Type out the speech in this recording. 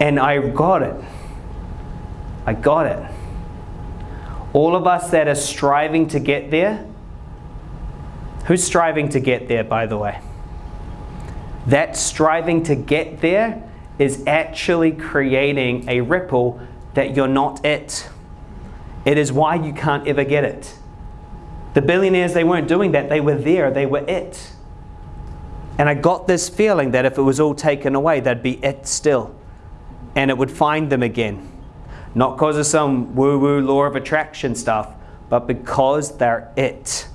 And I got it. I got it. All of us that are striving to get there, who's striving to get there, by the way? That striving to get there is actually creating a ripple that you're not it. It is why you can't ever get it. The billionaires, they weren't doing that. They were there. They were it. And I got this feeling that if it was all taken away, they'd be it still. And it would find them again. Not because of some woo woo law of attraction stuff, but because they're it.